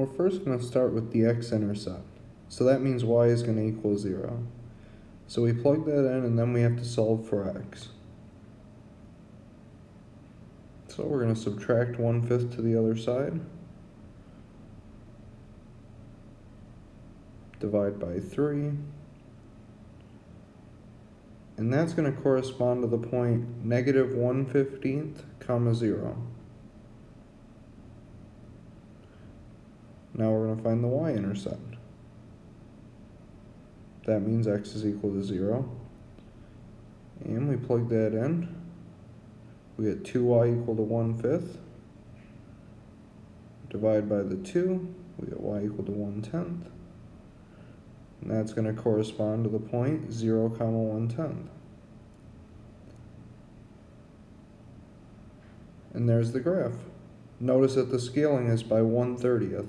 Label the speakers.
Speaker 1: We're first going to start with the x-intercept. So that means y is going to equal 0. So we plug that in and then we have to solve for x. So we're going to subtract 1 fifth to the other side. Divide by 3. And that's going to correspond to the point negative 1 15th, comma 0. Now we're going to find the y-intercept. That means x is equal to 0. And we plug that in. We get 2y equal to 1 fifth. Divide by the 2, we get y equal to 1 tenth. And that's going to correspond to the point 0 comma 1 tenth. And there's the graph. Notice that the scaling is by 1 30th.